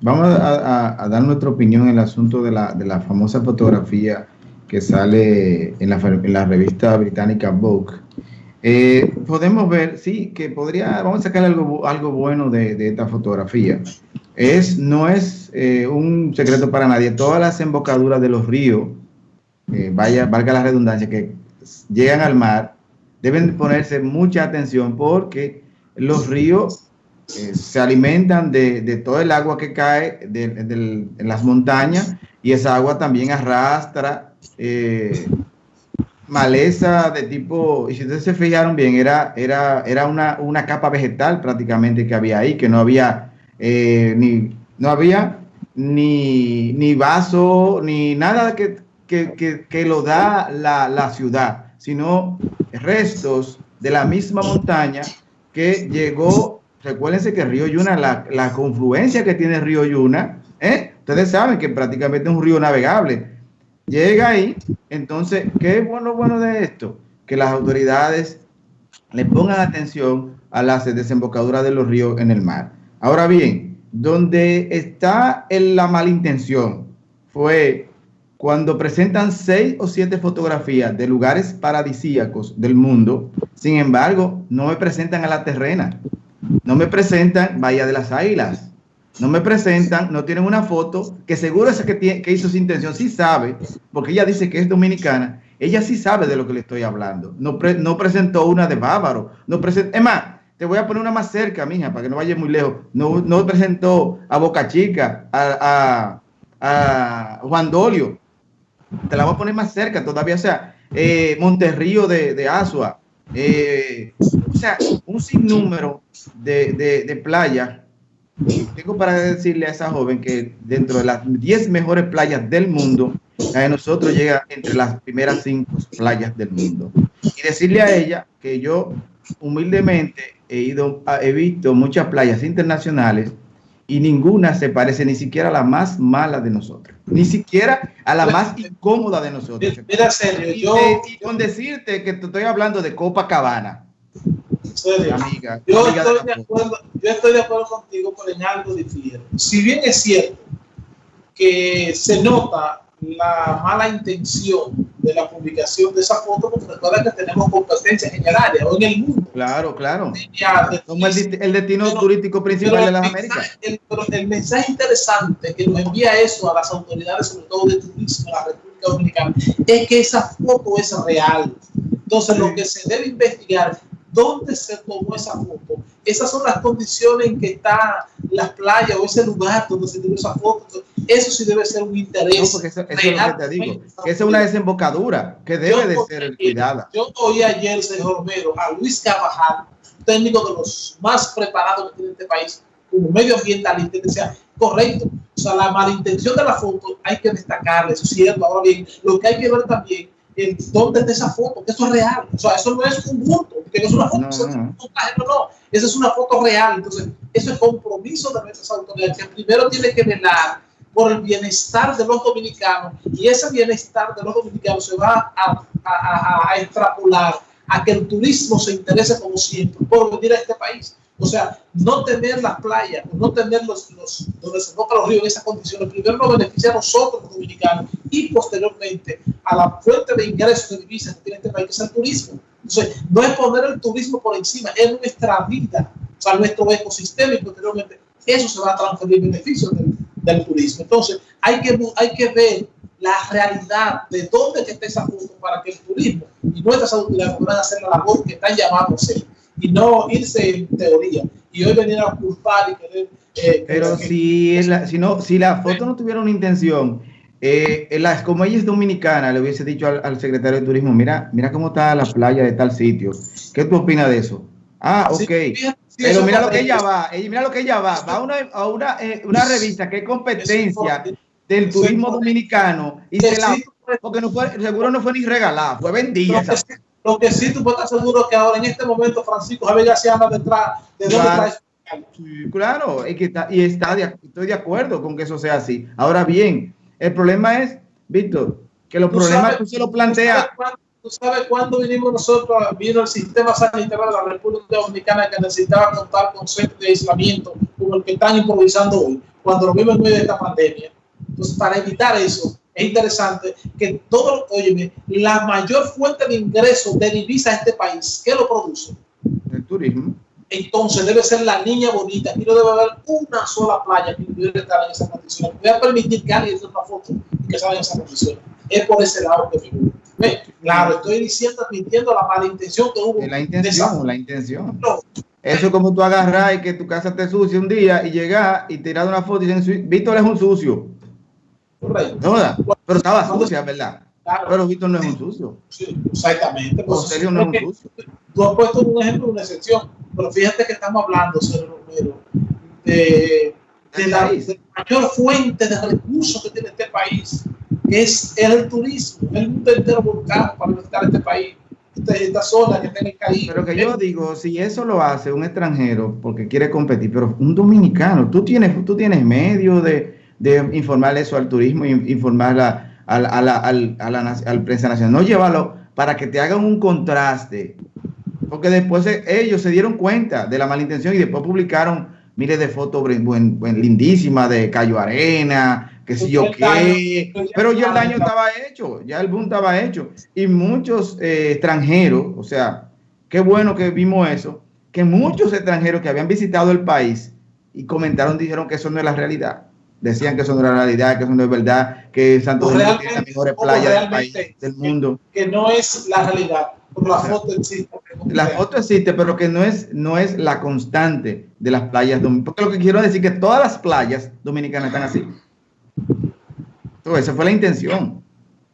vamos a, dar nuestra opinión en el asunto de la, de la famosa fotografía que sale en la, en la revista británica Vogue. Eh, podemos ver, sí, que podría, vamos a sacar algo, algo bueno de, de esta fotografía. Es, no es eh, un secreto para nadie, todas las embocaduras de los ríos, eh, vaya, valga la redundancia, que llegan al mar, deben ponerse mucha atención porque los ríos se alimentan de, de, todo el agua que cae de, de, en las montañas y esa agua también arrastra eh, maleza de tipo, y si ustedes se fijaron bien, era, era, era una, una capa vegetal prácticamente que había ahí, que no había eh, ni, no había ni, ni vaso, ni nada que, que, que, que lo da la, la, ciudad, sino restos de la misma montaña que llegó, recuérdense que Río Yuna, la, la confluencia que tiene Río Yuna, ¿eh? ustedes saben que prácticamente es un río navegable, llega ahí, entonces, ¿qué es bueno, bueno de esto? Que las autoridades le pongan atención a las desembocaduras de los ríos en el mar. Ahora bien, donde está la malintención fue cuando presentan seis o siete fotografías de lugares paradisíacos del mundo, sin embargo, no me presentan a la terrena, no me presentan Bahía de las Águilas, no me presentan, no tienen una foto, que seguro esa que, tiene, que hizo su intención sí sabe, porque ella dice que es dominicana, ella sí sabe de lo que le estoy hablando. No, no presentó una de Bávaro, no presentó, es más, te voy a poner una más cerca, mija, para que no vaya muy lejos. No, no presentó a Boca Chica, a, a, Juan Dolio. Te la voy a poner más cerca todavía, o sea, eh, Monterrío de, de Asua. Eh, sea, un sinnúmero de, de, de playas tengo para decirle a esa joven que dentro de las 10 mejores playas del mundo, a nosotros llega entre las primeras 5 playas del mundo. Y decirle a ella que yo humildemente he ido, he visto muchas playas internacionales y ninguna se parece ni siquiera a la más mala de nosotros, ni siquiera a la más incómoda de nosotros. Mira, serio, yo, y, con decirte que te estoy hablando de Copacabana, Amiga, yo, estoy de acuerdo, yo estoy de acuerdo contigo, pero en algo difiero. Si bien es cierto que se nota la mala intención de la publicación de esa foto, porque recuerda que tenemos competencias en el área o en el mundo. Claro, claro. Somos el, el, destino pero, turístico principal de las Américas. El, pero el mensaje interesante que nos envía eso a las autoridades, sobre todo de turismo en la República Dominicana, es que esa foto es real. Entonces, sí. lo que se debe investigar dónde se tomó esa foto. Esas son las condiciones en que está la playa o ese lugar donde se tomó esa foto. Eso sí debe ser un interés. No, porque eso, eso es lo que te digo. Que esa es una desembocadura que debe yo, de ser cuidada. Yo oí ayer, señor Romero, a Luis Carvajal, técnico de los más preparados que tiene este país, como medioambientalista, y decía, correcto, o sea, la malintención de la foto hay que destacarle, eso es cierto. Ahora bien, lo que hay que ver también en dónde está esa foto, que eso es real. O sea, eso no es un bulto, que no es una foto, no, no. no, no, esa es una foto real. Entonces, eso es compromiso de nuestras autoridades, que primero tiene que velar por el bienestar de los dominicanos y ese bienestar de los dominicanos se va a, a, a, a extrapolar a que el turismo se interese como siempre por venir a este país. O sea, no tener las playas, no tener los, los donde se toca los ríos en esas condiciones, primero nos beneficia a nosotros los dominicanos y posteriormente a la fuente de ingresos de divisas que tiene este país, que es el turismo. Entonces, no es poner el turismo por encima, es nuestra vida, o sea, nuestro ecosistema y posteriormente eso se va a transferir en beneficio del, del turismo. Entonces, hay que, hay que ver la realidad de dónde está esa para que el turismo y nuestras autoridades puedan hacer la labor que están llamados a hacer y no irse en teoría. Y hoy venir a culpar y querer... Eh, Pero que, si, que, la, si, no, si la foto no tuviera una intención, eh, como ella es dominicana, le hubiese dicho al, al, secretario de turismo, mira, mira cómo está la playa de tal sitio. ¿Qué tú opinas de eso? Ah, ok. Sí, sí, Pero mira lo que ella va, ella, mira lo que ella va, va a una, a una, eh, una revista que es competencia del turismo dominicano y se la, porque no fue, seguro no fue ni regalada, fue vendida. Lo que sí tú puedes estar seguro que ahora en este momento Francisco Javier García anda detrás de claro. Sí, claro, y, que está, y está de, estoy de acuerdo con que eso sea así. Ahora bien, el problema es, Víctor, que los problemas sabes, tú se lo planteas. ¿Tú sabes cuándo vinimos nosotros? Vino el sistema sanitario de la República Dominicana que necesitaba contar con centros de aislamiento como el que están improvisando hoy, cuando lo vimos en medio de esta pandemia. Entonces, para evitar eso, es interesante que todo, oye, la mayor fuente de ingresos de divisa a este país, ¿qué lo produce? El turismo. Entonces debe ser la niña bonita. Aquí no debe haber una sola playa que pudiera estar en esas condiciones. Voy a permitir que alguien una foto y que salga en esas condiciones. Es por ese lado que figura. Claro, estoy diciendo, admitiendo la mala intención que hubo. La intención, la intención. Eso es como tú agarras y que tu casa te sucia un día y llegas y tiras una foto y dicen, Víctor es un sucio. Correcto. No, pero estaba sucia, ¿verdad? pero Víctor no es un sucio. Sí, exactamente. Pues, serio no es un sucio. Tú has puesto un ejemplo, una excepción, pero fíjate que estamos hablando, señor Romero, de, de, la, mayor fuente de recursos que tiene este país, es el turismo, el mundo entero volcado para visitar este país. Esta, zona que tiene caído. Pero que yo digo, si eso lo hace un extranjero porque quiere competir, pero un dominicano, tú tienes, tú tienes medio de, de informar eso al turismo, informar a, a, a, la, a, la, al prensa nacional, no llévalo para que te hagan un contraste porque después ellos se dieron cuenta de la malintención y después publicaron miles de fotos buen, buen, lindísimas de Cayo Arena, que si yo qué, pero ya el daño estaba hecho, ya el boom estaba hecho. Y muchos eh, extranjeros, o sea, qué bueno que vimos eso, que muchos extranjeros que habían visitado el país y comentaron, dijeron que eso no es la realidad. Decían que eso no es la realidad, que eso no es verdad, que Santo Domingo tiene las mejores playas del país, del mundo. Que no es la realidad la foto existe. La foto existe, pero que no es, no es la constante de las playas dominicanas. Porque lo que quiero decir es que todas las playas dominicanas están así. Entonces, esa fue la intención.